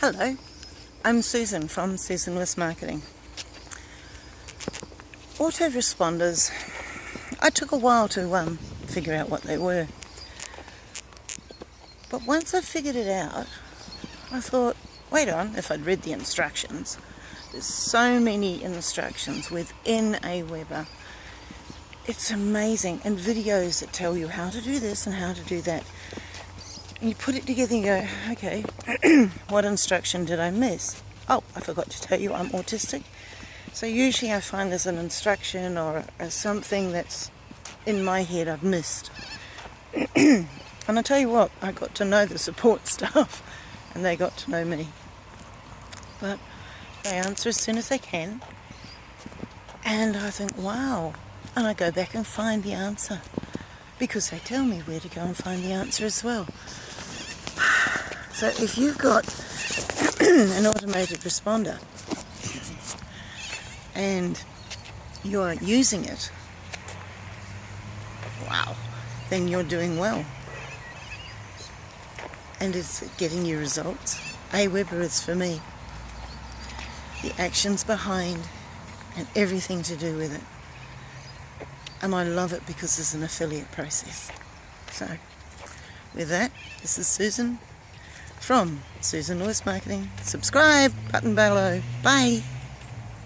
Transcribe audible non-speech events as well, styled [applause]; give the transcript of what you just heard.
Hello, I'm Susan from Susan Lewis Marketing. Autoresponders, I took a while to um, figure out what they were. But once I figured it out, I thought, wait on, if I'd read the instructions, there's so many instructions within Aweber. It's amazing, and videos that tell you how to do this and how to do that you put it together and go, okay, [clears throat] what instruction did I miss? Oh, I forgot to tell you I'm autistic. So usually I find there's an instruction or, or something that's in my head I've missed. [clears throat] and I tell you what, I got to know the support [laughs] staff and they got to know me. But they answer as soon as they can. And I think, wow. And I go back and find the answer because they tell me where to go and find the answer as well. So if you've got [clears throat] an automated responder and you're using it, wow, then you're doing well. And it's getting you results. Aweber is for me. The actions behind and everything to do with it. And I love it because it's an affiliate process. So, with that, this is Susan from Susan Lewis Marketing. Subscribe, button below. Bye.